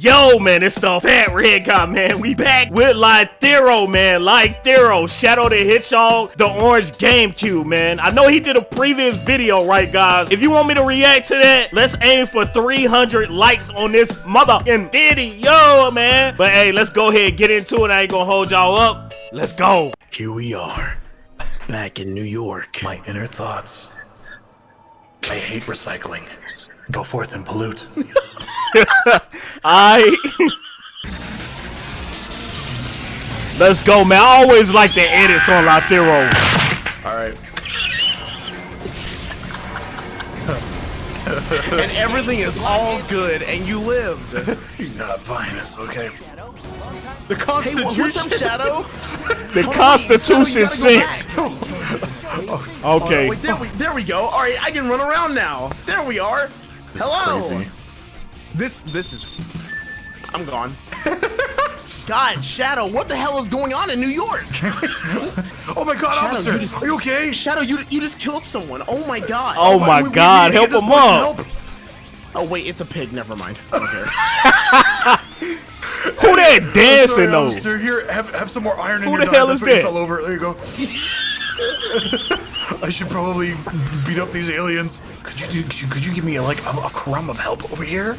Yo, man, it's the Fat Red Guy, man. We back with like Lythero, man. Like Lythero, Shadow the Hedgehog, the Orange GameCube, man. I know he did a previous video, right, guys? If you want me to react to that, let's aim for 300 likes on this motherfucking video, man. But hey, let's go ahead and get into it. I ain't gonna hold y'all up. Let's go. Here we are, back in New York. My inner thoughts. I hate recycling. Go forth and pollute. I. Let's go, man. I always like the edits on Lythero. Alright. and everything is all good, and you lived. You're not buying this, okay? The Constitution. what's up, Shadow? The Constitution sinks. Okay. Oh, wait, there we, there we go. All right, I can run around now. There we are. This Hello. Is crazy. This this is. I'm gone. God, Shadow, what the hell is going on in New York? oh my God, Shadow, officer, you just, are you okay? Shadow, you you just killed someone. Oh my God. Oh, oh my, we, God, we help him up. Help. Oh wait, it's a pig. Never mind. I don't. Who that dancing though? Officer, here, have, have some more iron Who in your the hell is that? Fell over. There you go. I should probably beat up these aliens. Could you do? Could you, could you give me a, like a, a crumb of help over here?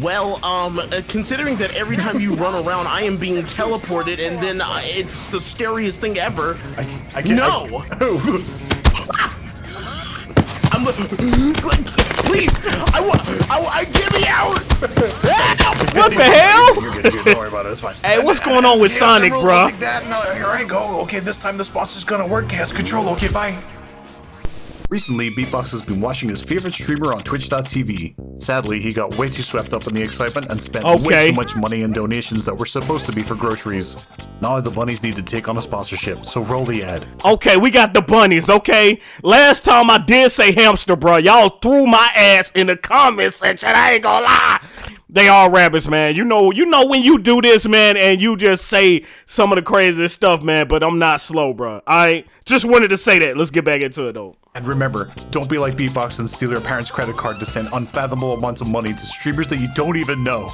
Well, um, uh, considering that every time you run around, I am being teleported, and then uh, it's the scariest thing ever. I, I can't. No. I, I'm. Please, I want. I, I get me out. what the hell? You're good, you're good. Don't worry about it. It's fine. Hey, what's going on with yeah, Sonic, bro? Like that. No, here I go. Okay, this time the sponsor's gonna work. He has control. Okay, bye. Recently, Beatbox has been watching his favorite streamer on Twitch.tv. Sadly, he got way too swept up in the excitement and spent okay. way too much money in donations that were supposed to be for groceries. Now the bunnies need to take on a sponsorship, so roll the ad. Okay, we got the bunnies, okay? Last time I did say hamster, bro. Y'all threw my ass in the comment section. I ain't gonna lie. They are rabbits, man. You know, you know when you do this, man, and you just say some of the craziest stuff, man. But I'm not slow, bro. I just wanted to say that. Let's get back into it, though. And remember, don't be like Beatbox and steal your parents' credit card to send unfathomable amounts of money to streamers that you don't even know.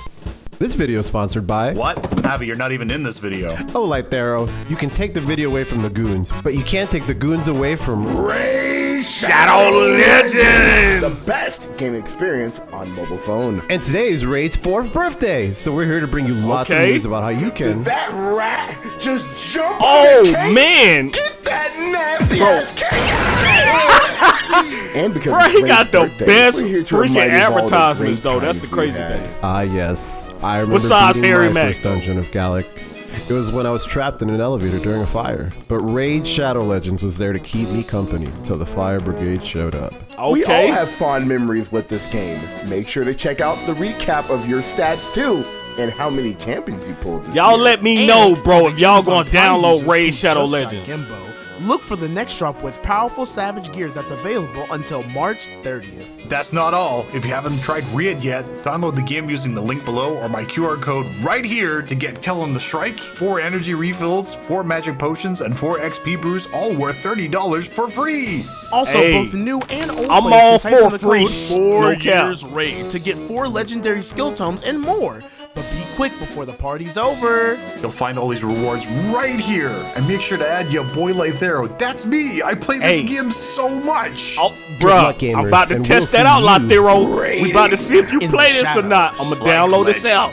This video is sponsored by... What? Abby, you're not even in this video. Oh, Lythero, you can take the video away from the goons, but you can't take the goons away from... Raid Shadow Legends! The best game experience on mobile phone. And today is Raid's fourth birthday, so we're here to bring you lots okay. of news about how you can... Did that rat just jump Oh, man! Get that nasty ass cake And because Bro, he got the birthday, best freaking advertisements, though. That's the crazy thing. Ah, uh, yes. I remember Besides Harry my Mack. first dungeon of Gallic. It was when I was trapped in an elevator during a fire. But Raid Shadow Legends was there to keep me company until the fire brigade showed up. Okay. We all have fond memories with this game. Make sure to check out the recap of your stats too and how many champions you pulled. Y'all year. let me And know, bro, if y'all gonna download users Raid Shadow Legends. Gimbo, look for the next drop with powerful Savage gears that's available until March 30th. That's not all. If you haven't tried Raid yet, download the game using the link below or my QR code right here to get Kellen the Strike, 4 energy refills, 4 magic potions, and 4 XP brews, all worth $30 for free. Also, Hey, both new and old I'm players all can type in for the free. code 4 No years raid to get 4 legendary skill tomes and more. But be quick before the party's over. You'll find all these rewards right here. And make sure to add your boy Lythero. That's me. I play this Hey. game so much. Oh, luck, bruh, I'm about to test we'll that out, see you Lythero. We about to see if you play this or not. I'm gonna Like download this out.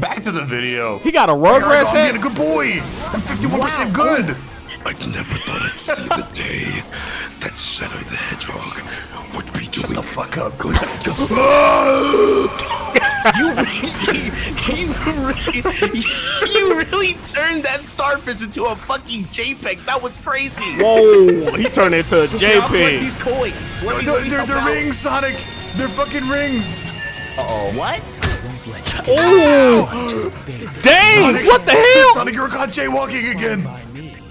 Back to the video. He got a Here I Rugrats I'm being a good boy. I'm 51% good. I never thought I'd see the day that Shadow the Hedgehog would be doing The fuck up. You really, you really, you really turned that starfish into a fucking JPEG. That was crazy. Whoa, he turned it into a Here, I'll JPEG. these coins. Let me, They're, let me they're, they're rings, Sonic. They're fucking rings. Uh oh. What? Oh, dang! What the hell? Sonic, you're caught jaywalking again.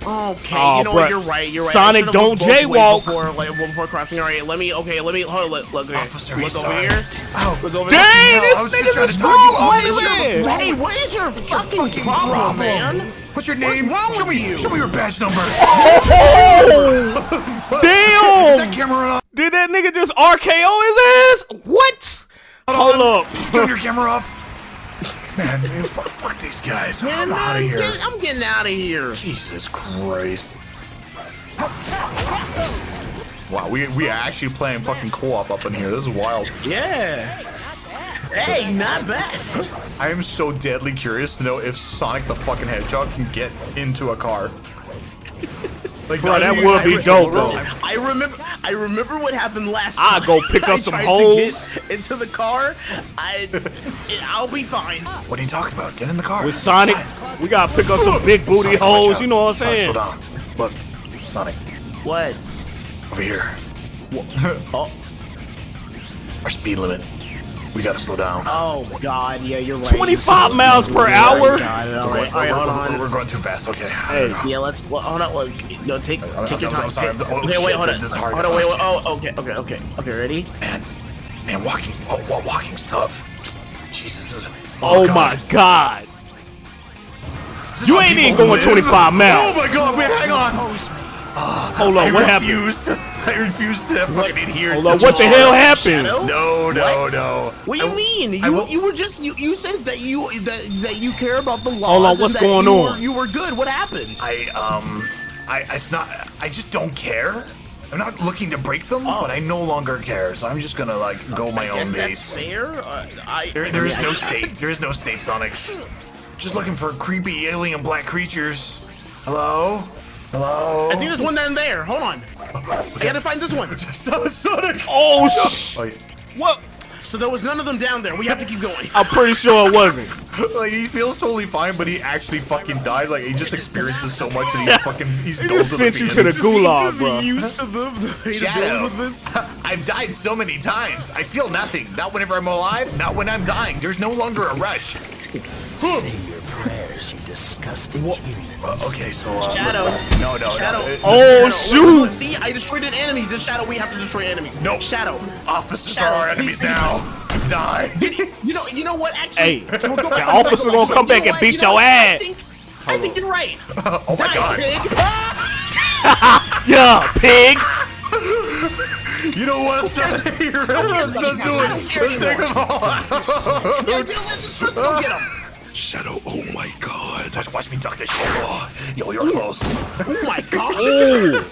Okay, Oh, you know what? You're right. You're right. Sonic, don't looked both jaywalk. before, like, before crossing. All right, let me. Okay, let me. Hold. Look, look, okay. Officer, look he's over sorry. here. Ow. Look over Dang, I this was just nigga's trying a to strong tell here. Hey, what is your fucking problem, man? What's your name? wrong show with me, you? show me your badge number. Oh! Is Damn! that camera on? Did that nigga just RKO his ass? What? Hold up. Turn your camera off. Man, man fuck, fuck these guys. Man, I'm out of here. get- I'm getting out of here. Jesus Christ. Wow, we, we are actually playing fucking co-op up in here. This is wild. Yeah. Hey, not bad. I am so deadly curious to know if Sonic the fucking Hedgehog can get into a car. Like, Bro, that even- would I be dope, bro. I remember. I remember what happened last I'll time. go pick up some tried holes. into the car. I, I'll be fine. What are you talking about? Get in the car. With Sonic, we gotta pick up some big booty Sonic, holes. You know what I'm Sonic, saying? slow down. Look, Sonic, What? over here. Oh, Our speed limit. We gotta slow down. oh God. Yeah, you're right. 25 miles per You're hour. God, all We're, right, going, all right, hold we're- we're- on. we're going too fast. Okay. Hey. Yeah, let's well, hold on. Look, no, take I'm- take your I'm- time. Sorry, I'm- oh, okay, shit, wait, hold on. is hard. Hold on, wait, wait. Oh, okay, okay, okay, okay. Ready? Man, man, walking. Oh, walking's tough. Jesus. this is- Oh God. my god. You ain't even going live? 25 miles. Oh my God! Wait, hang on. Hold I on, what happened? I refused to fucking adhere. Hold to on, what the hell happened? Shadow? No, no, What? no. What do you I- mean? You will- you were just you you said that you that, that you care about the laws. Hold on, and what's that going you on? Were, you were good. What happened? I um, I it's not. I just don't care. I'm not looking to break them, oh. but I no longer care. So I'm just gonna like go my I guess own that's fair. Uh, I There, there is no state. There is no state, Sonic. Just looking for creepy alien black creatures. Hello? Hello? I think there's one down there. Hold on. I gotta find this one. Sonic! Oh, oh, sh- Like, what? So there was none of them down there. We have to keep going. I'm pretty sure it wasn't. like, he feels totally fine, but he actually fucking dies. Like, he just experiences so much and he's fucking. He's He dull just sent you to the He's just- gulag, Just bro. used to the, the way to deal Shadow. with this. I've died so many times. I feel nothing. Not whenever I'm alive, not when I'm dying. There's no longer a rush. Say your prayers, you disgusting human. Uh, okay, so. Uh, Shadow. No, no, Shadow. no. it- Oh, Shadow, shoot. look, See, I destroyed an enemy. This shadow, we have to destroy enemies. No. Shadow. Officers Shadow, are our enemies please. now. Die. You know, you know what? Actually, Hey, go- go the back- officer gonna come back and beat your ass. I think, I think you're right. oh my Die, god. pig. Yeah, pig. You know what? Let's, let's, let's do I don't it. care Let's take them all. Yeah, let's, let's go get him. Shadow, oh my god. Watch, watch me duck this shit. Oh, yo, you're close. Oh my god. Ooh.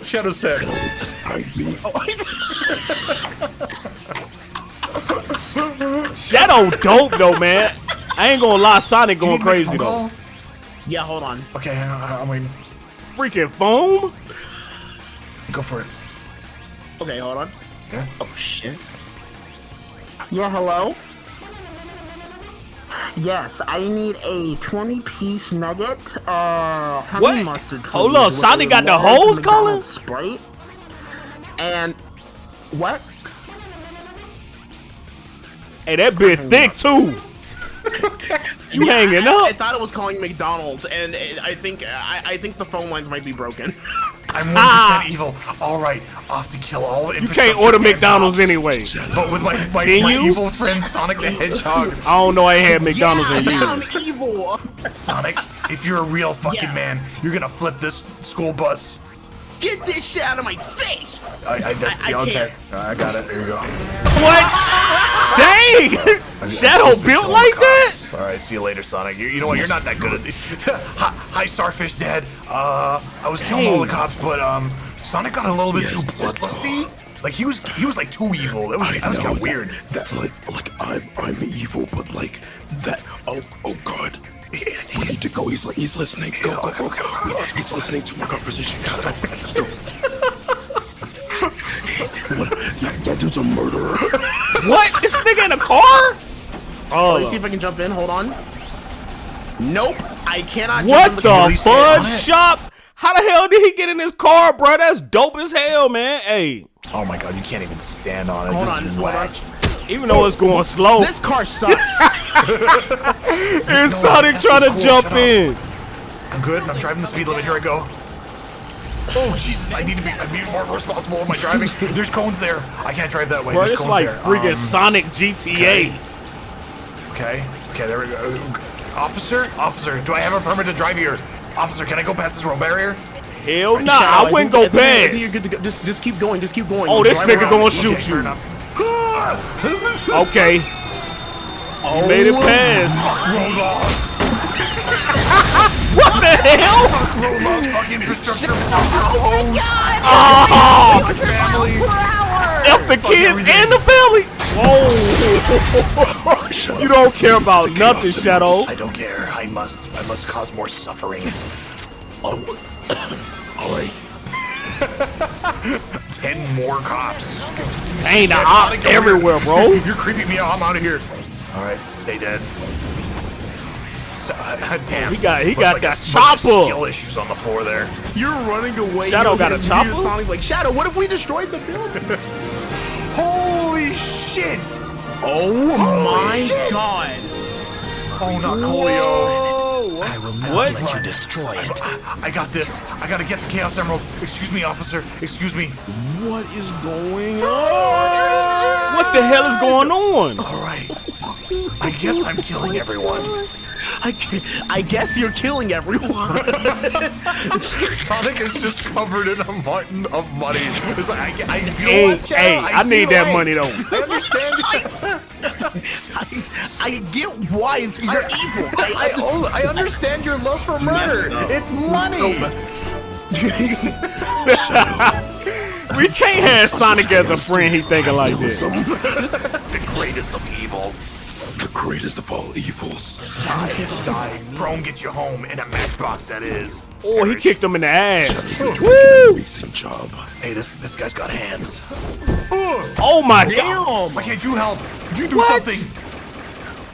Shadow said. This time me. Shadow dope though, man. I ain't gonna lie, Sonic going crazy though. Yeah, hold on. Okay, I, I mean, Freaking foam. go for it. Okay, hold on. Yeah. Oh shit. Yeah, hello? Yes, I need a 20 piece nugget, uh, honey What? mustard. Hold please, on, with Sonic got the large hose calling? Sprite. And, what? Hey, that bit thick too. You hanging I, I thought it was calling McDonald's, and it, I think I, I think the phone lines might be broken. I'm 1% Ah. evil. All right, off to kill all You can't order McDonald's anyway. But with my, my, my you? evil friend Sonic the Hedgehog. I don't know. I ain't had McDonald's yeah, in yeah, years. I'm evil. Sonic, if you're a real fucking Yeah. man, you're gonna flip this school bus. Get this shit out of my face. I, I, that, I- I okay. I got it. There you go. What? Dang! Shadow built like that? All right, see you later, Sonic. You, you know what? You're not that good hi, hi, Starfish Dad. Uh, I was killing all the cops, but um, Sonic got a little bit Yes, too that's bloodlusty. Like he was, he was like too evil. That was, that was kind of weird. That, that like like I'm I'm evil, but like that. Oh oh god. We need to go. He's like he's listening. Go go go go. He's listening to my conversation. Just go. Let's go. that, that dude's a murderer. What? This nigga in a car? Let me see Oh. if I can jump in. Hold on. Nope, I cannot. What jump in the Really stay fudge shop? How the hell did he get in his car, bro? That's dope as hell, man. Hey, Oh my god, you can't even stand on it. Hold this on, is hold whack. even though it's going slow, This car sucks. it's Sonic trying to cool. jump Shut up. in. I'm good. I'm driving the speed limit. Here I go. Oh Jesus! I need to be, I need more responsible with my driving. There's cones there. I can't drive that way. Bro, There's it's cones like there. freaking Um, Sonic GTA. Okay. Okay, Okay, there we go. Officer? Officer, do I have a permit to drive here? Officer, can I go past this road barrier? Hell nah, Shadow, I wouldn't go I think- I think You're past. good to go. Just, just keep going. Just keep going. Oh, this nigga around. gonna shoot fair you. enough. Okay. You made it past. Roll off. What the hell? Roll off. Fucking infrastructure. Oh, Family. F the kids and the family. Whoa. you don't care about nothing, Shadow. I don't care. I must. I must cause more suffering. Oh. All right. Ten more cops. Ain't the ops everywhere, bro. You're creeping me out. I'm out of here. All right, stay dead. So, uh, damn. He got- he Looks got like that chopper. Skill issues on the floor there. You're running away. Shadow got a chopper? Sonic like Shadow. What if we destroyed the building? Holy shit! Oh my god! Oh, not Coolio. I will not What? let you destroy it. I got this. I gotta get the Chaos Emerald. Excuse me, officer. Excuse me. What is going on? What the hell is going on? All right. I guess I'm killing everyone. I, I guess you're killing everyone. Sonic is just covered in a mountain of money. It's like, I, I, you know Hey, what, hey, I see need that why. money though. I understand. I, I get why you're evil. I, I, I, understand your love for murder. It's money. We can't have Sonic as a friend. He thinking like this. the greatest of evils. The greatest of all evils. Die, die. Chrome gets you home in a matchbox. That is. Oh, he kicked him in the ass. Woo! Amazing job. Hey, this this guy's got hands. Oh my god. Why can't you help? You do something.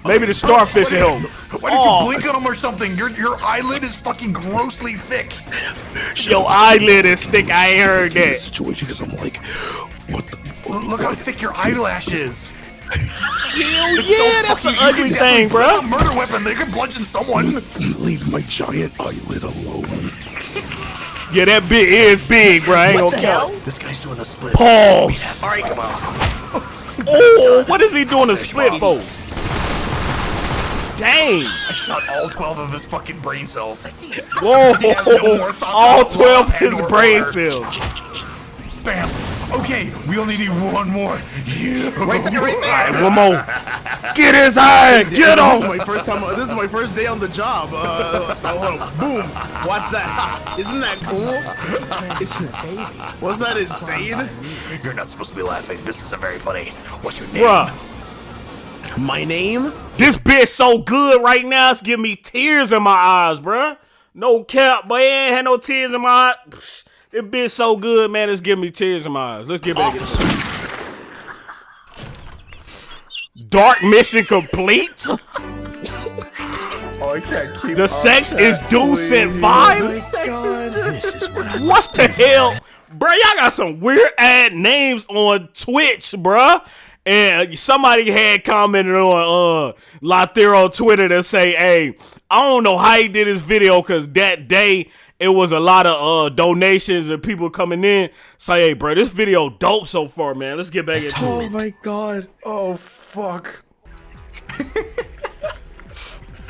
Maybe the starfish will help. Why did Oh. you blink on him or something? Your your eyelid is fucking grossly thick. Your eyelid is thick. I ain't heard In that. situation, because I'm like, what the? Look look how thick your eyelash is. Hell It's yeah, so that's an ugly thing, bro. put a Murder weapon. They could bludgeon someone. Leave my giant eyelid alone. Yeah, that bit is big, bro. I ain't gonna count. This guy's doing the split. Pause. All right, come on. Oh, what is he doing a split for? Dang. I shot all 12 of his fucking brain cells. Whoa. no All 12 love his brain cells. Bam. Okay, we only need one more. You. Right there, right All right, one more. Get his eye. Get This is him. my first time. This is my first day on the job. Uh, oh, boom! What's that? Isn't that cool? Isn't- Wasn't that insane? You're not supposed to be laughing. This isn't very funny. What's your name? Bruh. My name? This bitch so good right now, it's giving me tears in my eyes, bruh. No cap, boy. Ain't had no tears in my eyes. Psh, This bitch so good, man. It's giving me tears in my eyes. Let's get back into it. Dark mission complete. Oh, I can't keep The sex is decent vibe. This is what I What the hell, bro? Y'all got some weird ad names on Twitch, bruh. And somebody had commented on uh Lythero Twitter to say, "Hey, I don't know how he did his video because that day it was a lot of uh donations and people coming in. Say, hey, bro, this video dope so far, man. Let's get back into Oh it. my god. Oh, fuck.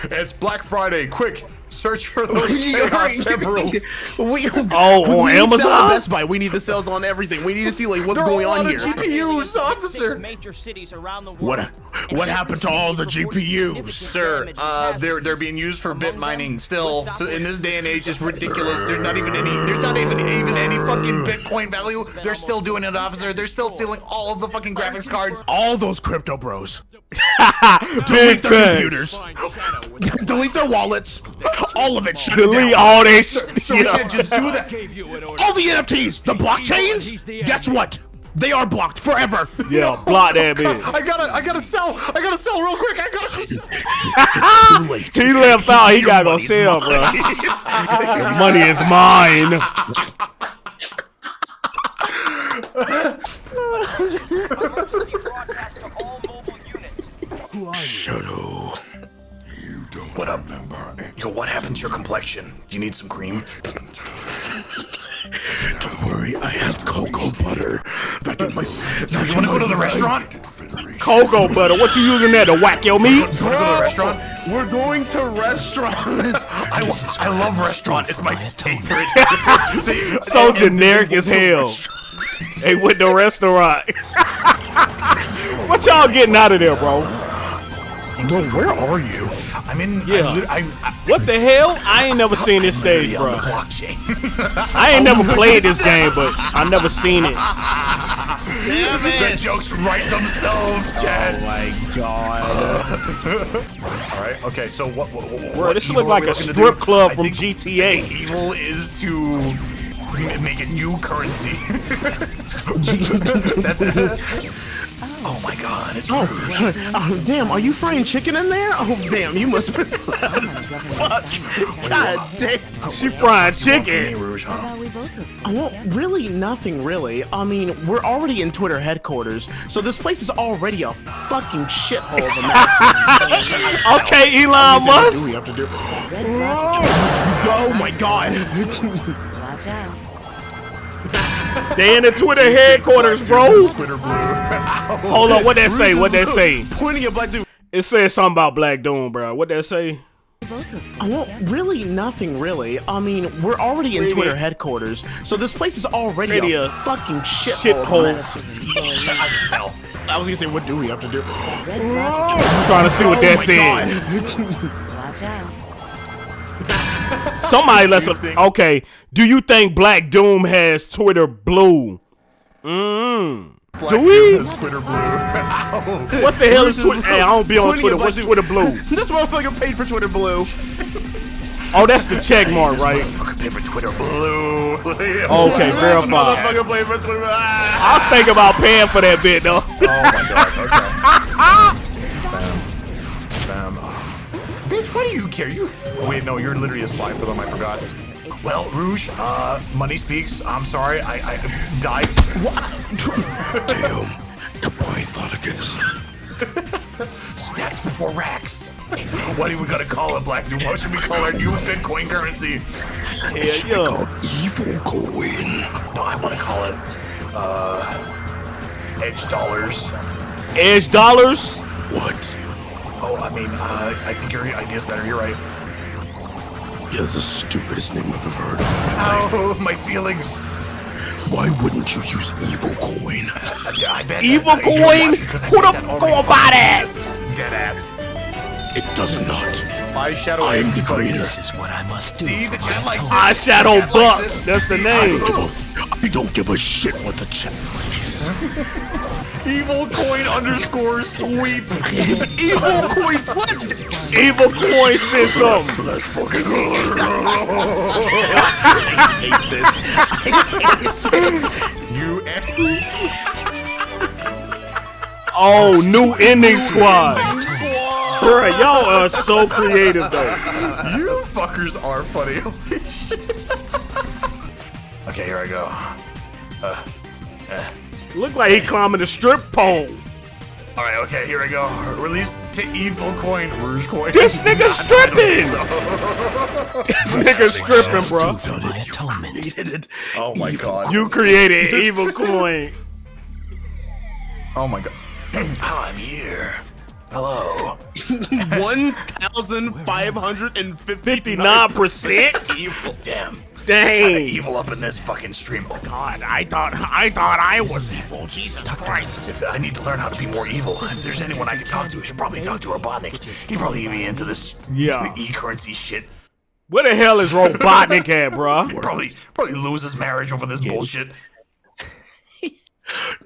it's Black Friday. Quick, search for those chaos emeralds. we, Oh, on we need sales Amazon? at Best Buy. We need the sales on everything. We need to see like what's They're going all on out here. of GPUs, officer. major cities around the world. What what happened to all the GPUs? Sir, uh, they're they're being used for bit mining still. So in this day and age, it's ridiculous. There's not even any. There's not even even any fucking Bitcoin value. They're still doing it, officer. They're still stealing all of the fucking graphics cards. All those crypto bros. Big their computers. Delete their wallets. All of it. Shut it Delete down. all that shit. So we can't just do that. All the NFTs, the blockchains. Guess what? They are blocked forever. Yeah, block that bitch. I gotta, I gotta sell. I gotta sell real quick. I gotta. He left out. He gotta go money's sell, bro. The money is mine. Shadow. You don't What up? remember. Yo, what happened to your complexion? You need some cream? Don't worry, I have cocoa butter. Back in my. Back You wanna go to the restaurant? Cocoa butter. What you using there to whack your meat? You wanna go to the restaurant? We're going to restaurant. I, I love restaurant. It's my favorite. So and- and generic as hell. restaurant. Hey, with the restaurant. what y'all getting out of there, bro? Bro, where are you? I'm in. Yeah. I, lit- I, I, What the hell? I ain't never seen this stage, on the bro. blockchain. I ain't never played this game, but I never seen it. the jokes write themselves, oh Chad. Oh my god. All right. Okay. So what? what, what Bro, this looks like a strip club I from think GTA. Evil is to make a new currency. That- oh my god! It's Oh, oh, damn, are you frying chicken in there? Oh, damn, you must be. Fuck. God oh, damn. Oh, she fried Hey, chicken. Rouge, huh? Well, really, nothing really. I mean, we're already in Twitter headquarters, so this place is already a fucking shithole of a mess. Okay, Elon Musk. What do we have to do? Oh my god. Watch out. They in the Twitter headquarters, bro. Twitter blue. Hold on, what that say? What that say? Pointing at Black Dude. It says something about Black Doom, bro. What that say? Uh, well, really, nothing really. I mean, we're already in Really? Twitter headquarters, so this place is already Really a, a fucking shithole. of shithole. mess. I can tell. I was gonna say, what do we have to do? I'm trying to see what Oh that my said. Watch out. Somebody let's okay. Do you think Black Doom has Twitter blue? Mmm. Black Do we? Twitter blue. What the hell is Twitter? Hey, I don't be on Twitter. What's. Twitter blue? this motherfucker paid for Twitter Blue. Oh, that's the check mark, right? Motherfucker paid for Twitter blue. Okay, verified. Motherfucker paid for Twitter. I was thinking about paying for that bit though. Oh my god. Okay. Bam. Bam. Bitch, why do you care? You. Oh, wait, no, you're literally a spy for them. I forgot. Well, Rouge, uh, money speaks. I'm sorry. I, I died. Damn. Goodbye, Thoticus. Stacks before racks. What are we gonna call it, Black Doom? What should we call our new Bitcoin currency? Yeah, yeah. Called Evil Coin. No, I want to call it, uh, Edge Dollars. Edge dollars. What? Oh, I mean, uh, I think your idea's better. You're right. Yeah, that's the stupidest name I've ever heard of in my life. Oh, my feelings. Why wouldn't you use Evil Coin? I, I bet Evil that- coin? what? Because I Who think the fuck already gonna buy that? exists. Dead ass. It does not. My shadow. I am the creator. This is what I must do. See, for the my chat likes. I Shadow Bucks. That's the I name. don't, give a, I don't give a shit what the chat likes. Evil coin underscore sweep. Evil coin swept. Evil Coin system. something. Let's fucking I hate this. You Oh, new ending squad. Bruh, y'all are so creative though. you fuckers are funny. Holy shit. okay, here I go. Uh, Look like he climbing the strip pole. All right, okay, here we go. Release the evil coin, Rouge coin. This nigga stripping. This nigga stripping, bro. my atonement. Oh my god. You created Evil Coin. Oh my god. I'm here. Hello. One thousand five hundred and fifty-nine percent Evil. Damn. Dang. Evil up in this fucking stream. Oh god. God, I thought I thought I was evil. Jesus Christ. If I need to learn how to be more evil. If there's anyone I can talk to, I should probably talk to Robotnik. He'd probably be into this Yeah. the e-currency shit. Where the hell is Robotnik at, bro? He'd probably probably lose his marriage over this bullshit.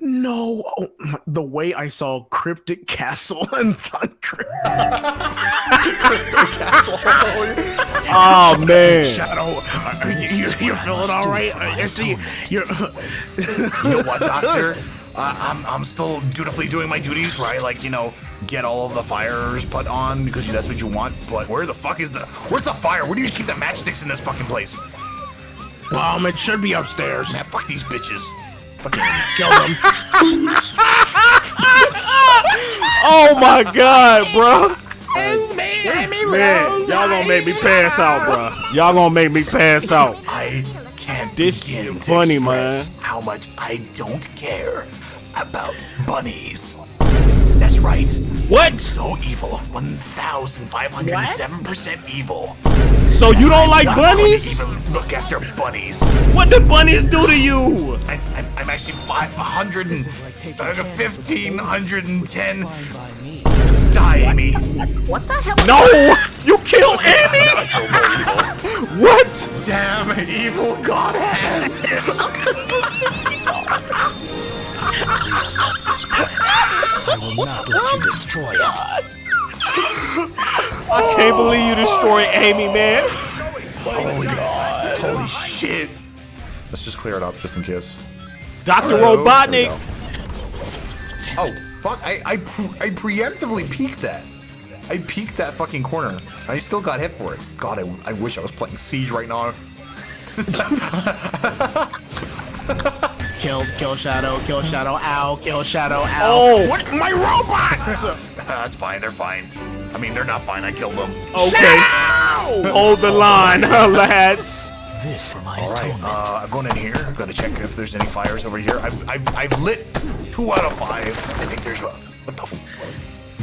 No, oh, the way I saw Cryptic Castle and Thunder. Oh man. Shadow. uh, you, you, you're feeling all right? I see. You're. You know what, Doctor? Uh, I'm, I'm still dutifully doing my duties, right? Like, you know, get all of the fires put on because that's what you want. But where the fuck is the... Where's the fire? Where do you keep the matchsticks in this fucking place? Um, it should be upstairs. Man, fuck these bitches. Fucking Kill them. Oh my god, bro. Man, y'all gonna make me pass out, bro. Y'all gonna make me pass out. I can't This begin shit funny, man. How much I don't care about bunnies. That's right. What? So evil. 1,507% evil. So you don't like Not going to bunnies? even look after bunnies. What did bunnies do to you? I, I'm, I'm actually 500 and, uh, 1,510 Die, Amy. What the hell? No! You killed Amy! what? Damn evil godheads. I will not let you destroy it. I can't believe you destroyed Amy, man. Holy god. Holy shit. Let's just clear it up just in case. Dr. Hello. Robotnik. There we go. Oh, fuck. I, I, pre- I preemptively peeked that. I peeked that fucking corner. I still got hit for it. God, I, I wish I was playing Siege right now. Kill, kill Shadow, kill Shadow, ow, kill Shadow, ow. Oh. What? My robots! That's fine. They're fine. I mean, they're not fine. I killed them. Okay. Hold the line, lads. This for my All right, atonement. uh, I'm going in here. I'm gonna check if there's any fires over here. I've, I've, I've lit two out of five. I think there's one. What the? F-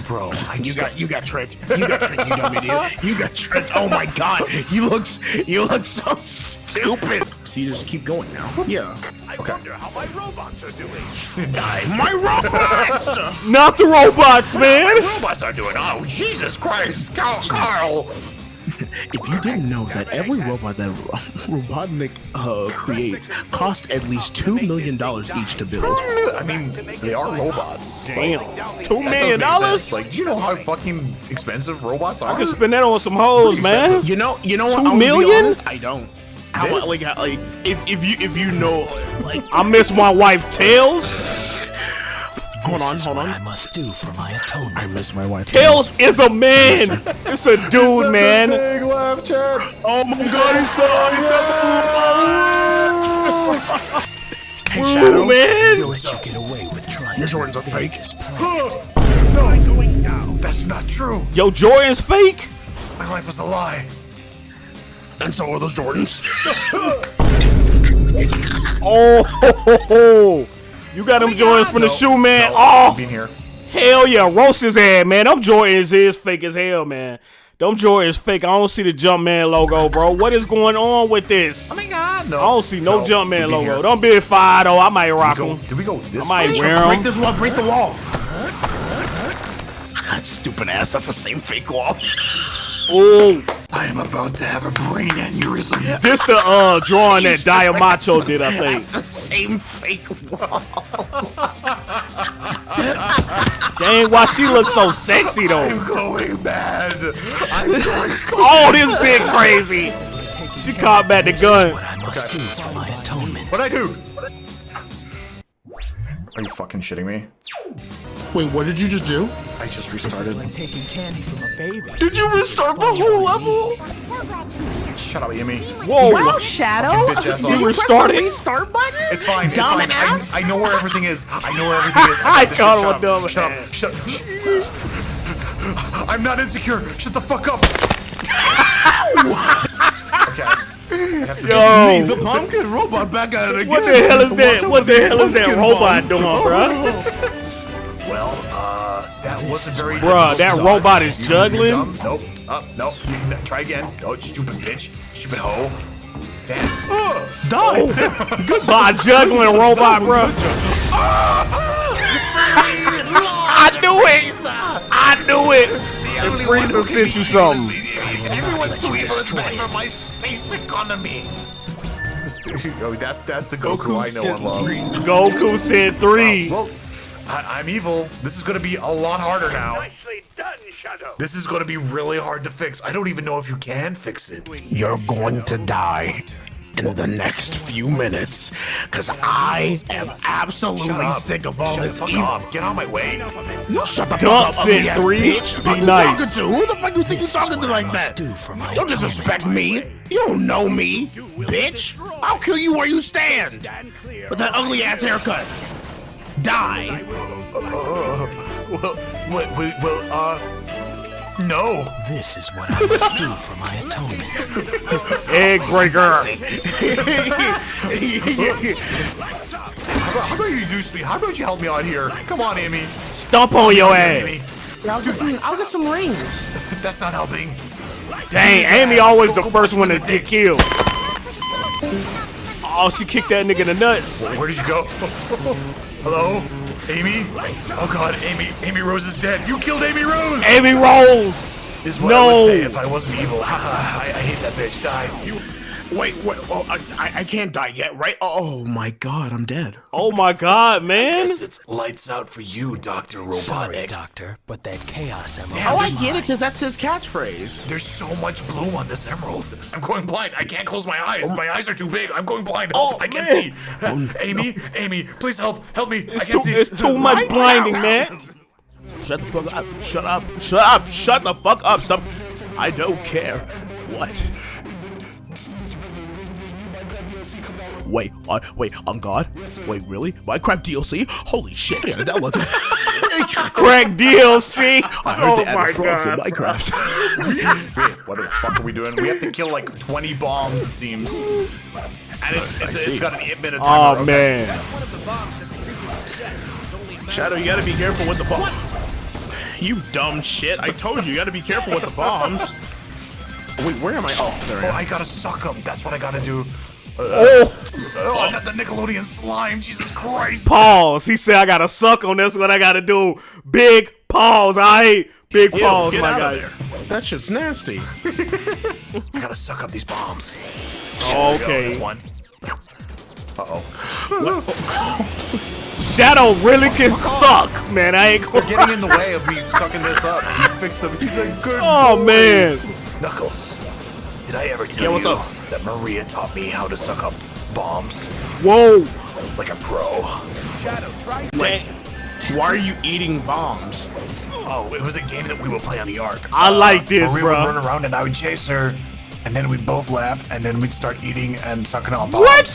Bro, I You just got, you got tricked. You got tricked, you dumb idiot. You got tricked. Oh my god. You look, you look so stupid. So you just keep going now. Yeah. I okay. Wonder how my robots are doing. Die. My robots! Not the robots, man. robots are doing. Oh, Jesus Christ, Carl! Carl. If you didn't know that every robot that Ro- Robotnik uh, creates costs at least two million dollars each to build. I mean, they are robots. Damn. Two That million doesn't make dollars? sense. Like, you know how fucking expensive robots are? I could spend that on some hoes, man. You know, you know what? Two I'm gonna be million? honest, I don't. How This? like, like if if you if you know like I miss my wife Tails. Hold on is hold what I must do for my atonement. I miss my wife. Tails is a man. It's a dude, man. Big laugh, Chad. Oh my god, he saw he said Hey Shadow, man. I'll let you get away with trying your Jordans are break fake. this planet. No, that's not true. Yo, Jordan's fake. My life was a lie. And so are those Jordans. Oh, ho, ho, ho. You got them Jordans from the shoe, man. Oh, Being here. hell yeah, roast his head, man. Them Jordans is fake as hell, man. Them Jordans fake. I don't see the Jumpman logo, bro. What is going on with this? Oh my God, no. I don't see no, We Jumpman logo. here. Don't be fire though. I might rock Go, them. did we go this I might way? wear break them. this wall, break the wall. That stupid ass. That's the same fake wall. Ooh, I am about to have a brain aneurysm. this the uh drawing that Diamacho did, I think. That's the same fake wall. Dang, why she looks so sexy though? I'm going mad. I'm going Oh, this big crazy. She caught back the gun. What I must do for my atonement. What'd I do? Are you fucking shitting me? Wait, what did you just do? I just restarted. Like taking candy from a baby. Did you restart the whole level? Shut up, Yumi. Whoa. Wow, Shadow. Did you restart press it? the restart button? It's fine. It's fine. I, I know where everything is. I know where everything is. I got this called shit. him a Shut dumbass. up. Shut up. Shut up. I'm not insecure. Shut the fuck up. okay. I have to Yo, The pumpkin robot back at it again. what the hell is that? What the hell is that robot bomb. doing, bruh? Well, uh, that wasn't very. Bruh, that robot is You- juggling? Nope. Up. nope. You- no, Try again. Oh, stupid bitch. Stupid hoe. Damn. Die. Goodbye, juggling robot, bruh. I knew it. I knew it. And Frieza sent you something. Everyone's doing is bad for my space economy. oh, that's that's the Goku, I know and love. Goku said three. Uh, well, I, I'm evil. This is gonna be a lot harder now. Nicely done, Shadow. This is gonna be really hard to fix. I don't even know if you can fix it. You're going to die in the next few minutes, cause I am absolutely sick of all Shut this evil. Get on my way. You shut the fuck up, ass three. bitch. Be nice. talking to? Who the fuck you think you're talking to like that? do for my Don't disrespect me. You don't know me, bitch. I'll kill you where you stand. With that ugly ass haircut. Die. Uh, well, well, well, well, uh, no. This is what I must do for my atonement. Egg breaker. How about, you do speed? How about you help me out here? Come on, Amy. Stomp on your ass. I'll get some. I'll get some rings. That's not helping. Dang, Amy always the first one to get killed. Oh, she kicked that nigga in the nuts. Where did you go? Hello? Amy? Oh god, Amy. Amy Rose is dead. You killed Amy Rose! Amy Rose. Is what No. I would say if I wasn't evil. I, I hate that bitch. Die. You. Wait, wait. Oh, I, I- I can't die yet, right? Oh, oh my god, I'm dead. Oh my God, man. It's lights out for you, Doctor Sorry, Robotnik. Doctor, but that chaos emerald. Oh, I get it, because that's his catchphrase. There's so much blue on this emerald. I'm going blind. I can't close my eyes. Oh. My eyes are too big. I'm going blind. Oh, I can't man. see. Amy, Amy, please help. Help me. It's I can't too, see. it's too much blinding, man. Shut the fuck up. Shut up. Shut up. Shut the fuck up. Stop. I don't care. What? Wait, uh, wait, on God? Wait, really? Minecraft DLC? Holy shit! I gotta download that. Crack DLC. I heard oh they added my frogs in God. Minecraft. Wait, what the fuck are we doing? We have to kill like 20 bombs, it seems. And it's, it's, see. it's got an 8 minute Oh timer. okay. man. Shadow, you gotta be careful with the bomb. You dumb shit! I told you, you gotta be careful with the bombs. Wait, where am I? Oh, there Oh, I I gotta suck them. That's what I gotta do. Oh, Oh, I got the Nickelodeon slime. Jesus Christ. pause. He said I gotta suck on this. What I gotta do? Big pause. I hate big Ew, pause, get my out guy. of there. That shit's nasty. I gotta suck up these bombs. There we go, Okay. That's one. Uh-oh. Shadow really can suck, man. I ain't They're gonna. getting in the way of me sucking this up. You fixed them. He's a good Oh boy. man. Knuckles, did I ever tell Yeah, what's you up? That Maria taught me how to suck up bombs Whoa. like a pro? Wait, why are you eating bombs? Oh, it was a game that we would play on the Ark. I uh, like this, Maria would run around and I would chase her, and then we'd both laugh, and then we'd start eating and sucking on bombs. What?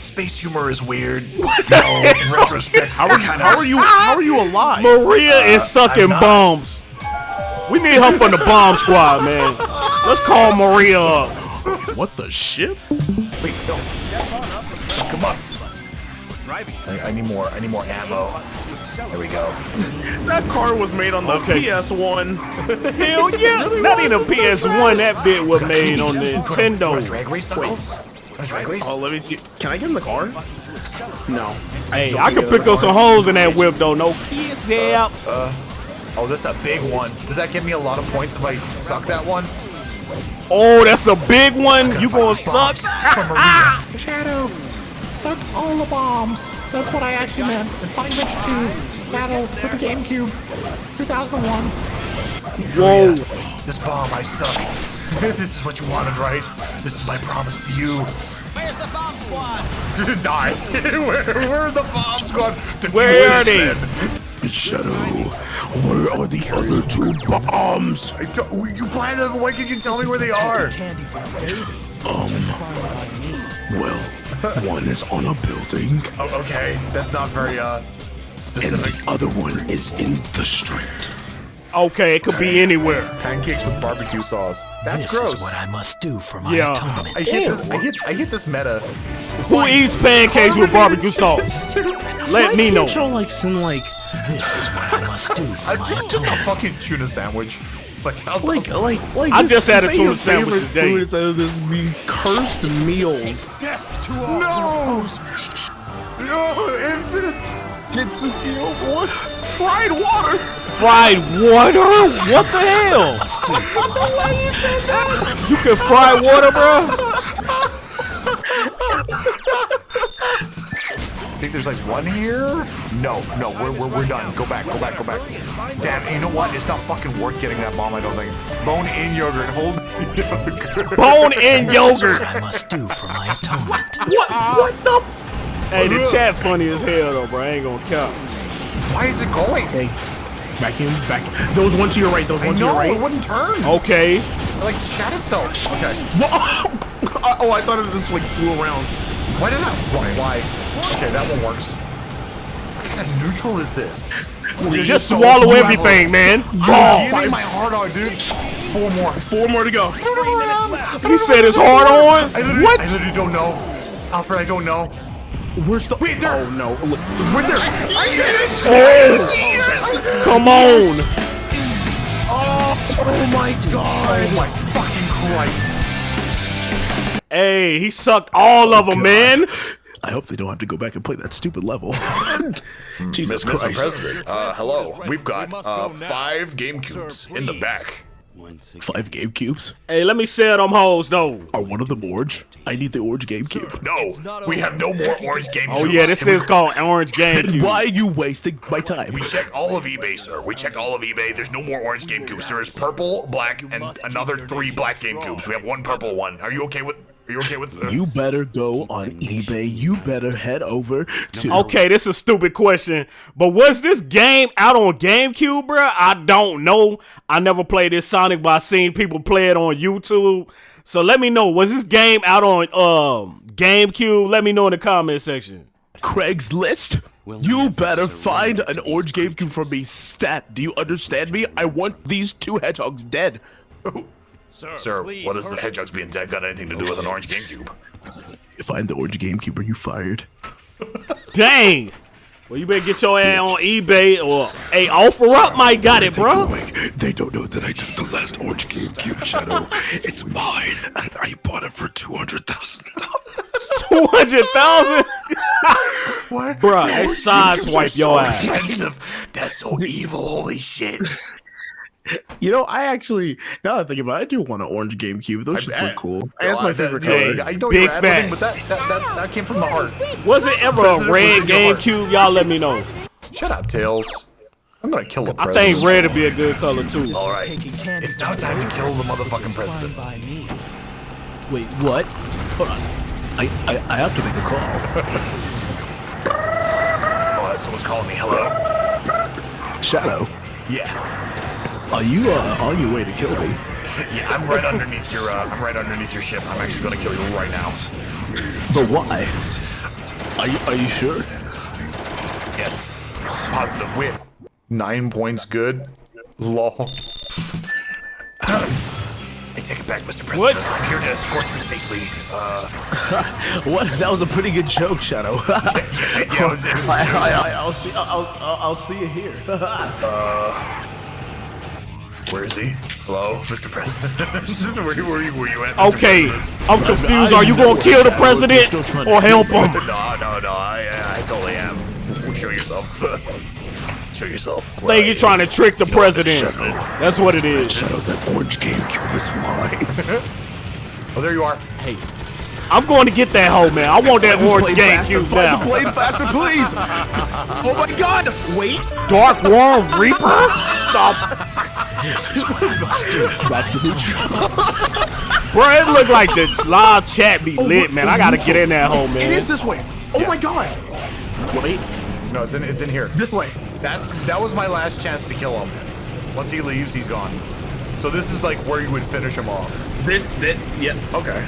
Space humor is weird. What? No, in retrospect, How are you? How are you? How are you alive? Maria uh, is sucking bombs. We need her from the bomb squad, man. Let's call Maria up. What the shit? Wait, no. Come on. I, I need more. I need more ammo. There we go. That car was made on the Okay. PS1. Hell yeah. Not even a PS1. That bit was made on the Nintendo. Drag race Knuckles? Drag race? Oh, let me see. Can I get in the car? No. Hey, still I can't can get pick up some holes in that whip though. No kids uh, help. Uh, oh, that's a big one. Does that give me a lot of points if I suck that one? Oh, that's a big one. You gonna suck? From Maria. Shadow, suck all the bombs. That's what I actually meant. It's Sonic Adventure 2, Battle for the GameCube, 2001. Whoa. This bomb, I suck. this is what you wanted, right? This is my promise to you. Where's the bomb squad? Die. where, where are the bomb squad? Where are they? Shadow, where are the other two bombs? I don't- You planted them. Why could you tell me where they are? Candy from Um, Just fine by me. well, one is on a building, Oh, okay, that's not very uh specific. and the other one is in the street. Okay, it could be anywhere. Pancakes with barbecue sauce. That's This gross. is what I must do for my Yeah. atonement. I get this. I get. I get this meta. Who eats pancakes with barbecue sauce? Let me know. Show like some like This is what I must do for I my just, just a fucking tuna sandwich. Like, how like like like. I just had a tuna your sandwich today. Food instead of this these cursed meals. No! No, infinite! It's Nitsuki, what? Fried water. Fried water? What the hell? Must do for my atonement. You can fry water, bro? I think there's like one here. No, no, we're, we're, we're done. Go back, go back, go back. Damn, you know what? It's not fucking worth getting that bomb, I don't think. Bone in yogurt, hold yogurt. Bone in yogurt. What I must do for my atonement. What? What the? Hey, the chat funny as hell though, bro. I ain't gonna count. Why is it going? Hey, back in, back. There was one to your right. There was I one to your know, right. it wouldn't turn. Okay. It, like, shot itself. Okay. Oh, I thought it just like flew around. Why did I? Why? Why? Okay, that one works. What kind of neutral is this? Just swallow everything, man. Oh, Oh, my hard on, dude. Four more. Four more to go. he said it's hard on. I What? I literally don't know. Alfred, I don't know. Where's the? Wait, there. Oh no! Look, We're there. Oh, come on. Oh, oh my god! Oh my fucking Christ. Hey, he sucked all of them, oh, man. I hope they don't have to go back and play that stupid level. Jesus Mr. Christ. President, uh, hello. We've got uh, five game cubes in the back. Five Game Cubes? Hey, let me sell them hoes though. Are one of them orange? I need the orange Game Cube. No, we have no more orange game Oh cubes. yeah, this is called Orange Game Then why are you wasting my time? We checked all of eBay, sir. We checked all of eBay. There's no more orange game cubes. There is purple, black, and another three black game cubes. We have one purple one. Are you okay with? Are you okay with? Uh, You better go on eBay. You better head over to. Okay, this is a stupid question, but was this game out on GameCube, bro? I don't know. I never played this Sonic, but I seen people play it on YouTube. So let me know. Was this game out on um GameCube? Let me know in the comment section. Craigslist. You better find an orange GameCube for me, stat. Do you understand me? I want these two hedgehogs dead. sir, what does the hedgehogs being dead got anything to do with an orange game cube? You find the orange GameCube, are you fired? Dang. Well, you better get your ass on eBay or hey, offer up. Might got it, bro. They don't know that I took the last orange GameCube Shadow. it's mine, and I bought it for two hundred thousand dollars. Two hundred thousand. Bruh, they side swipe your ass. Expensive. That's so evil. Holy shit. You know, I actually now that I think about it, I do want an orange GameCube. Those should look cool. And that's my favorite Hey, color. I know big you're ad-libbing, but that, that, that, that came from the heart. Was it ever a red GameCube? Y'all let me know. Shut up, Tails. I'm gonna kill the I president. think red would be a good color too. All right, it's now time to kill the motherfucking president. Wait, what? Hold on. I, I, I have to make a call. Oh, someone's calling me. Hello. Shadow, Yeah, are you uh, on your way to kill me? yeah. I'm right underneath your. Uh, I'm right underneath your ship. I'm actually gonna kill you right now. But why? Are you, are you sure? Yes. Positive win. Nine points good. Law. I take it back, Mr. President. What? I'm here to escort you safely. Uh, What? That was a pretty good joke, Shadow. yeah, it was, it was, I, I, will see. I'll, I'll, I'll see you here. Where is he? Hello, Mr. President. where, where, you- where you at? Mr. Okay, President? I'm confused. Are you gonna kill the president or help him? No, no, no. I, I totally am. Show yourself. Show yourself. I think you're trying to trick the president. That's what it is. Shadow, that orange GameCube is mine. Oh, there you are. Hey, I'm going to get that hoe, man. I want that orange GameCube now. Play faster, please. oh my God! Wait. Dark Worm Reaper? Stop. Bro, it look like the live chat be oh, lit, man. I gotta get in that hole, man. It is this way. Oh my God! Wait, No, it's in. It's in here. this way. That's that was my last chance to kill him. Once he leaves, he's gone. So this is like where you would finish him off. This, that, yeah, okay.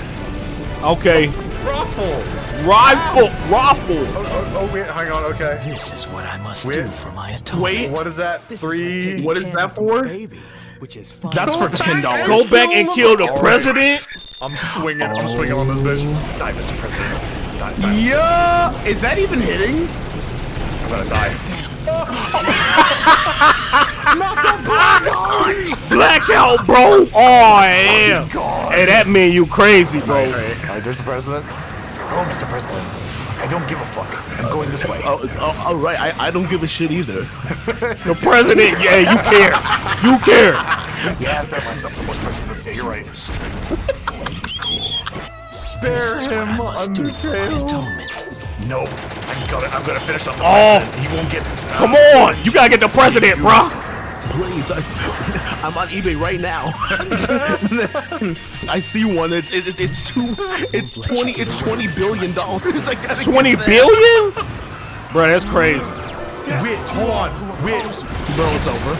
Okay. Ruffle. Rifle, raffle. Oh, oh, oh, wait, hang on. Okay. This is what I must Wait. do for my atonement. Wait, What is that? Three. what is that for? Baby, which is fine. That's for ten dollars. Go back and kill the president. I'm swinging. I'm swinging on this bitch. Die, Mr. President. Die, die. Yeah, is that even hitting? I'm gonna die. Blackout, bro. Oh, yeah. Hey, that mean you crazy, bro. All right, all right, there's the president. Hello, Mr. President. I don't give a fuck. I'm going this way. Oh, oh, all right. I, I don't give a shit either. The president, yeah, you care. You care. Yeah, that lines up for most presidents. Yeah, you're right. Spare him, atonement. No, I'm gonna, I'm gonna finish up the Oh. president. He won't get. Come on. You gotta get the president, bro. Please, I, I'm on eBay right now. I see one. It's it, it, it's two. It's twenty. It's twenty billion dollars. I gotta get 20 that. billion? Bro, that's crazy. Wait, hold on. Wait. Bro, it's over.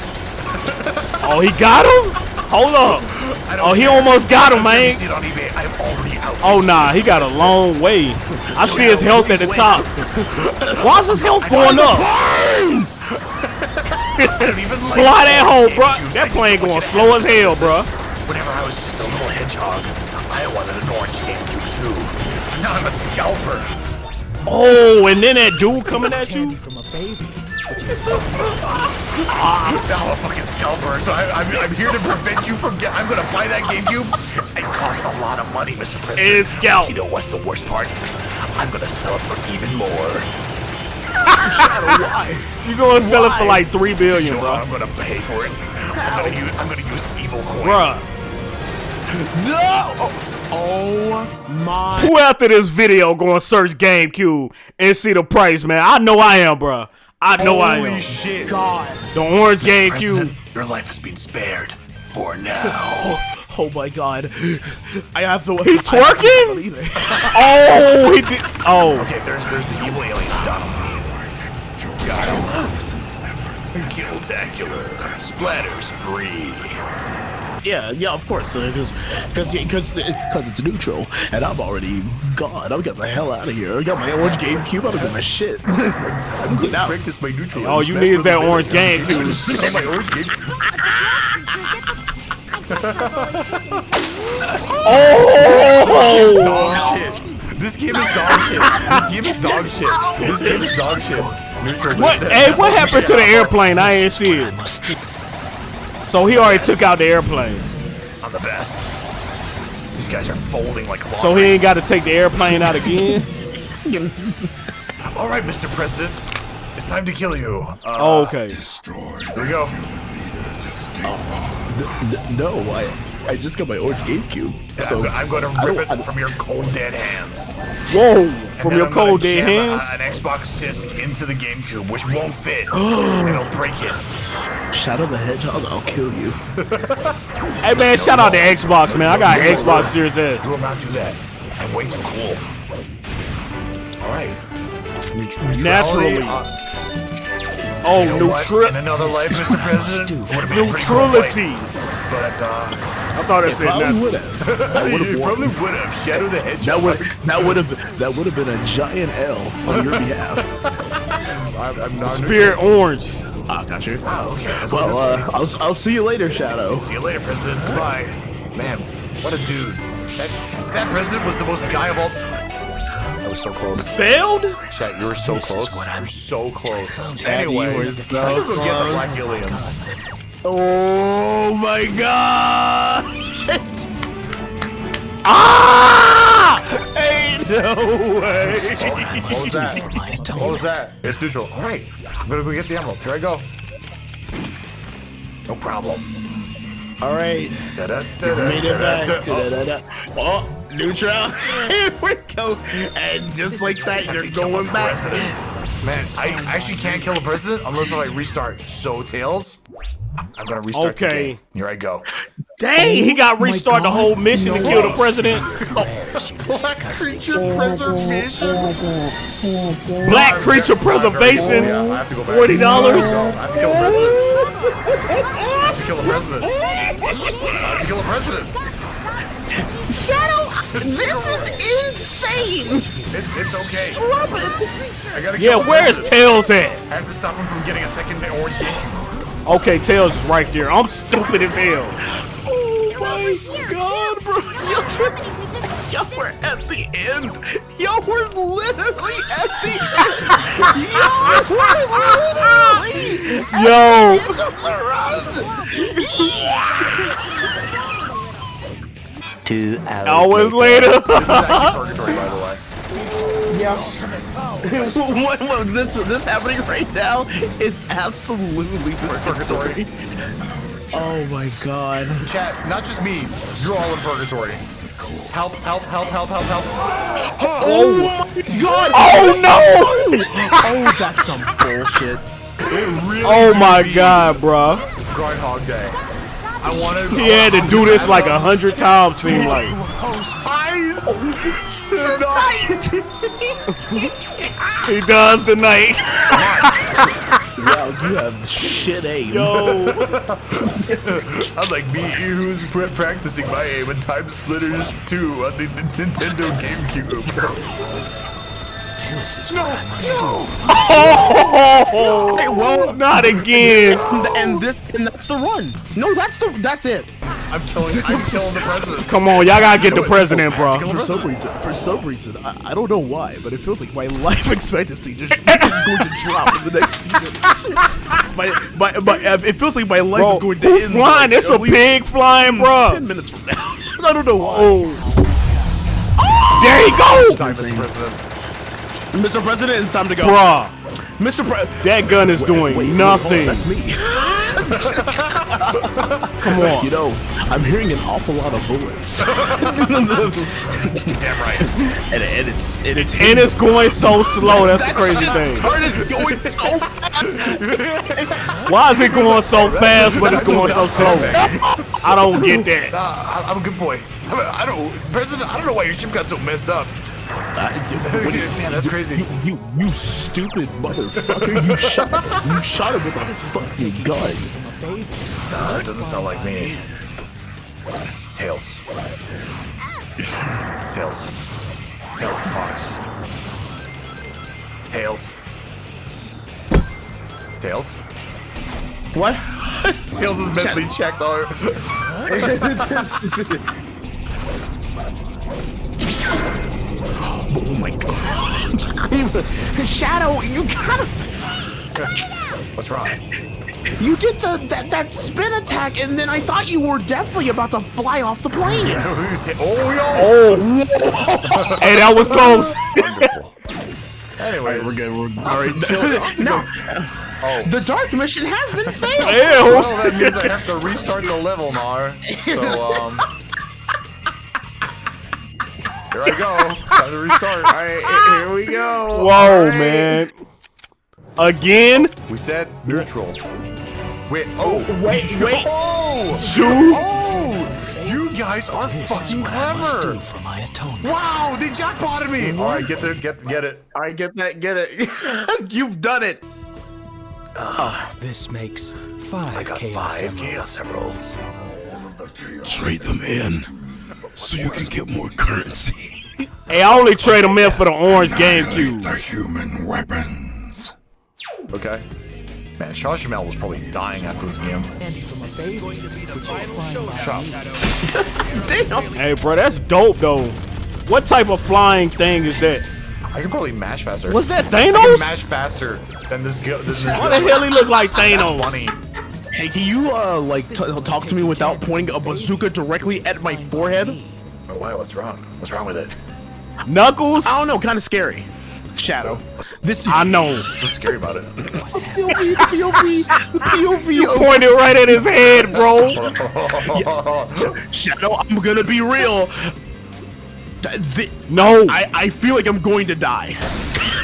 Oh, he got him? Hold up. I don't Oh, he care. almost got him, man. See it on eBay. I'm already out. Oh, nah, he got a long way. I see his health at the top. Why is his health going up? Fly that hole, bro. That plane going slow as hell, bro. Whenever I was just a little hedgehog, I wanted an orange GameCube too. Now I'm a scalper. Oh, and then that dude coming at you? From a baby. Ah, I'm a fucking scalper, so I, I'm, I'm here to prevent you from get. I'm gonna buy that GameCube. It costs a lot of money, Mr. President. It is scalp. You know what's the worst part? I'm gonna sell it for even more. You gonna sell it for like three billion, You know bro? I'm gonna pay for it. I'm gonna use. I'm gonna use evil coin. Bruh. No! Oh, oh my Who after this video gonna search GameCube and see the price, man? I know I am, bruh. I know I Holy am. shit! god! The orange President, GameCube. your life has been spared for now. Oh, oh my god. I have to He twerking? Oh, he did. Oh, okay, there's there's the evil aliens. Got him. Got him. Killtacular. Splatter spree. Yeah, yeah, of course. Because because because because it's neutral, and I'm already gone. I'm getting the hell out of here. I got my orange GameCube. I'm getting my shit. I'm getting out. Practice my neutral. all you need is that orange GameCube. Got my orange GameCube. Oh, Dog shit. This game is dog shit. This game is dog shit. This game is dog shit. Neutral. what? Hey, what happened to the airplane? I ain't see it. So he already took out the airplane. I'm the best. These guys are folding like laundry. So he ain't got to take the airplane out again. All right, Mr. President. It's time to kill you. Uh, Oh, okay. Here we go. N- n- no, I I just got my orange GameCube. And So I'm, I'm going to rip it don't- from your cold dead hands. Whoa, And from your I'm cold dead hands. a- An Xbox disc into the GameCube, which won't fit. It'll break it. Shadow the Hedgehog, I'll kill you. Hey man, shout out to Xbox, man. I got Xbox Series S. You will not do that. I'm way too cool. All right. Neut- Naturally. uh, Oh, you know neutral In another life, Mr. President, would have been a pretty cool neutrality. But uh, I thought I said Probably natural. would have. I would you have probably would have. Shadow the Hedgehog. That would that would have that would have been a giant L on your behalf. I'm, I'm not Spirit Orange. Ah, got you. Oh, okay. I'll go Well, this way. uh, I'll I'll see you later, Shadow. See you later, President. Goodbye. Man, what a dude. That, that president was the most guy of all. I was so close. Failed? Chat, you were so This is close. what I'm- You're so close. Chat, you Anyways, so I'm gonna go get the close. black aliens. Oh my god! Ah! Ain't no way! What was that? What was that? It's neutral. All right, I'm gonna go get the emerald. Here I go. No problem. All right, Da-da-da-da, made it back. Oh, neutral. Here we go. And just like that, you're going back. Man, I oh actually can't kill the president unless I restart. So, Tails, I'm gonna restart the Okay. game. Here I go. Dang, he got restart the whole mission to kill the president. Prayers, you disgusting. preservation. Black creature preservation. I have to go back. Forty dollars. I have to kill the president. I have to kill the president. I have to kill the president. Shadow, this is insane. It's, it's okay. Stop it. I gotta Yeah, where's. Tails at? I have to stop him from getting a second orange GameCube. Okay, Tails is right there. I'm stupid as hell. Oh my oh god, bro. Y'all were at the end. Y'all were literally at the end. Y'all were literally at Yo. the end of the run. Two hours Hours later. later. This is actually purgatory, by the way. what, what, this this happening right now is absolutely Purgatory. purgatory. Oh my god. Chat, not just me. You're all in purgatory. Help, help, help, help, help, help. Oh, oh. my god. oh no! Oh, that's some bullshit. It really Oh my god, bruh. Groundhog Day. I wanted. He had to do this like a hundred times, seem like. Oh, he does tonight. Wow, you have shit aim. Yo. I'm like me, who's pra- practicing my aim in TimeSplitters 2 on the N- Nintendo GameCube. This is what I must do. Oh, Hey, well, not again. and this and that's the run. No, that's the that's it. I'm killing. I'm killing the president. Come on, y'all gotta get the president, bro. For some reason, for some reason, I, I don't know why, but it feels like my life expectancy just is going to drop in the next few minutes. My, my, my, uh, it feels like my life Bro, is going to who end. flying? like, It's a least pig flying, bro. Ten minutes from now. I don't know why. Oh. There he go, Time, Mr. President. It's time to go. Bruh. Mr. Pre- That gun is doing Wait, wait, nothing. hold on, that's me. Come on. You know, I'm hearing an awful lot of bullets. Damn right. and, and it's and it's And it's going so slow. That's the crazy thing. started going so fast. Why is it going so fast, but it's going so slow? I don't get that. I- I'm a good boy. I, I don't, President. I don't know why your ship got so messed up. Man, that's crazy. You, you, you stupid motherfucker! You shot, you shot him with a fucking gun. Nah, that doesn't sound like me. Tails. Tails. Tails the fox. Tails. Tails. What? Tails is mentally checked on. Oh my god! Shadow, you gotta. What's wrong? You did the that, that spin attack, and then I thought you were definitely about to fly off the plane. oh, yo. Oh. hey, that was close. Wonderful. Anyway, We're good. We're all right. no, Oh. the dark mission has been failed. Ew. Well, that means I have to restart the level, Nar. So, um. Here I go. Time to restart. Alright, here we go. Whoa, Alright. man. Again? We said neutral. Wait, oh, oh Wait, wait. Oh! Shoot. Oh! You guys are This is fucking what I must clever! do for my atonement. Wow, they jackpotted me! Alright, get there, get get it. All right, get that, get it. You've done it. Ah, this makes five I got chaos five emeralds. chaos emeralds. Trade them in so you can get more currency. Hey, I only trade them in for the orange GameCube. The human weapons. Okay. Man, Shaw Jamel was probably dying after this game. Shut up. Damn. Hey, bro, that's dope, though. What type of flying thing is that? I can probably mash faster. Was that I can Thanos? mash faster than this go- than this Why the hell he look like Thanos? funny. Hey, can you uh like t- talk to me without pointing a bazooka directly at my forehead? Oh, why? What's wrong? What's wrong with it? Knuckles? I don't know, kind of scary. Shadow. This I know. What's scary about it? POV, the POV, the POV. of- Pointed right at his head, bro. Shadow, I'm gonna be real. Th- th- No. I, I feel like I'm going to die.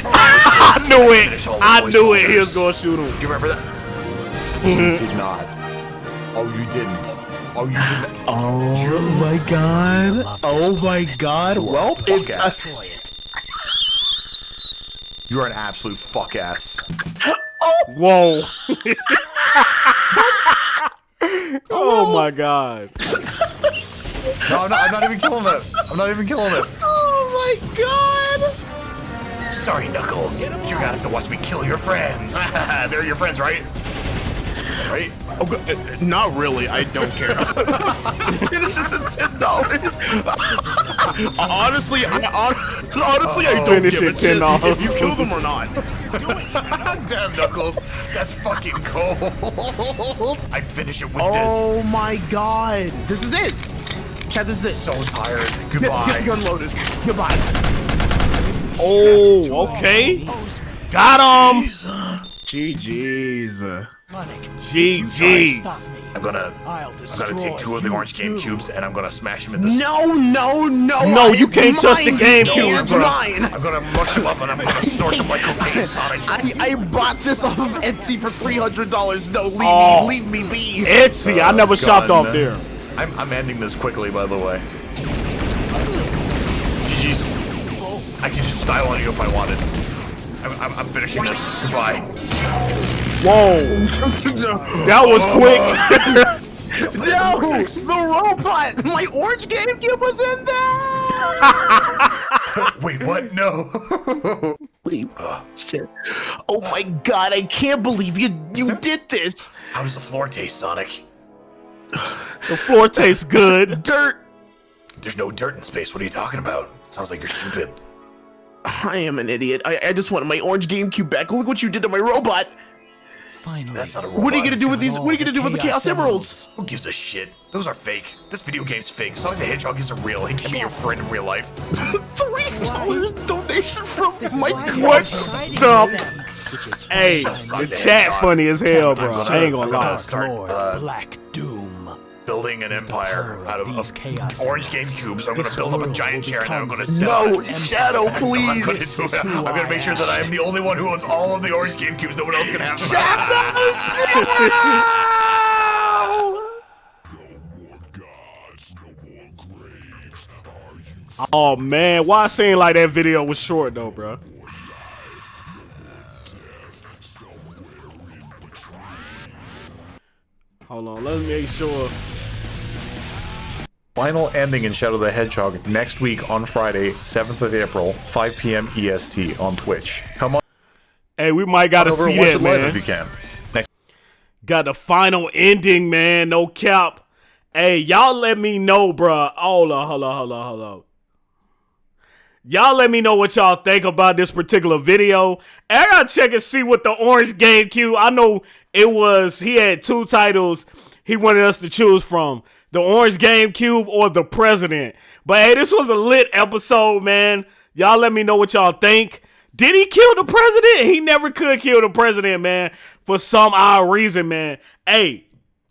I knew it. I knew it. He was gonna shoot him. You remember that? You mm. did not. Oh, you didn't. Oh, you didn't. Oh my god. Oh my god. Well, it's fuck ass. Destroy it. You're an absolute fuck ass. Oh. Whoa. Oh, oh my god. No, I'm not, I'm not even killing it. I'm not even killing it. Oh my god. Sorry, Knuckles. You're gonna have to watch me kill your friends. They're your friends, right? Right? Oh, go- uh, not really. I don't care. Finish this at ten dollars. honestly, I hon- honestly I don't Finish give it a shit $10. if you kill them or not. Damn, Knuckles. That's fucking cold. I finish it with this. Oh my god. This is it. Chat, this is it. So tired. Goodbye. get the gun loaded. Goodbye. Oh, okay. Got him. GG's. GG. Stop me. I'm gonna, I'll I'm gonna take two of the orange game cubes and I'm gonna smash them in the. No, no, no. No, you can't touch the mine. GameCube, It's bro. mine. I'm gonna mush them up and I'm gonna snort them like cocaine, Sonic. I, I bought this off of Etsy for three hundred dollars. No, leave Oh. me, leave me be. Etsy. I oh, never shopped gun. off there. I'm, I'm ending this quickly, by the way. GG's. I can just style on you if I wanted. I'm, I'm, I'm finishing this. Goodbye. Whoa. That was quick. No, the robot. My orange GameCube was in there. Wait, what? No. Wait, oh, shit. Oh my god, I can't believe you you did this. How does the floor taste, Sonic? The floor tastes good. Dirt. There's no dirt in space. What are you talking about? Sounds like you're stupid. I am an idiot. I, I just wanted my orange GameCube back. Look what you did to my robot. Finally. That's not a robot. What are you gonna do with these? What are you gonna do with the Chaos Emeralds? Who gives a shit? Those are fake. This video game's fake. Sonic the Hedgehog isn't real. He can't be your friend in real life. Three dollars donation from Mike. What the? Hey, the chat funny as hell, bro. I ain't gonna lie. Start uh, Black Doom. Building an empire out of, of chaos orange emeralds. GameCubes. I'm gonna build up a giant chair and then I'm gonna become sell No. Shadow, please. do. I'm gonna make sure that I am the only one who owns all of the orange GameCubes. No one else can have them. Shadow! Oh man, why it seem like that video was short though, bro? Hold on, let me make sure. Final ending in Shadow the Hedgehog next week on Friday, 7th of April, 5 p.m. EST on Twitch. Come on Hey, we might gotta over see that, it man. if you can. Next. Got the final ending, man. No cap. Hey, y'all let me know, bruh. Hold on, hold on, hold on, hold on. Y'all let me know what y'all think about this particular video. And I gotta check and see what the orange GameCube. I know it was he had two titles he wanted us to choose from. The orange GameCube or the president. But hey, this was a lit episode, man. Y'all let me know what y'all think. Did he kill the president? He never could kill the president, man, for some odd reason, man. Hey,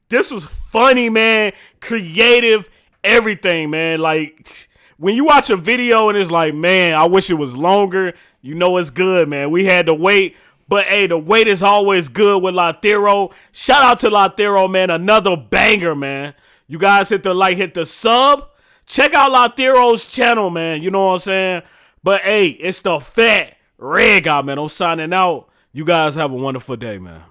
this was funny, man. Creative, everything, man. Like when you watch a video and it's like, man, I wish it was longer. You know it's good, man. We had to wait. But hey, the wait is always good with Lythero. Shout out to Lythero, man. Another banger, man. You guys hit the like, hit the sub. Check out Lythero's channel, man. You know what I'm saying? But hey, it's the fat red guy, man. I'm signing out. You guys have a wonderful day, man.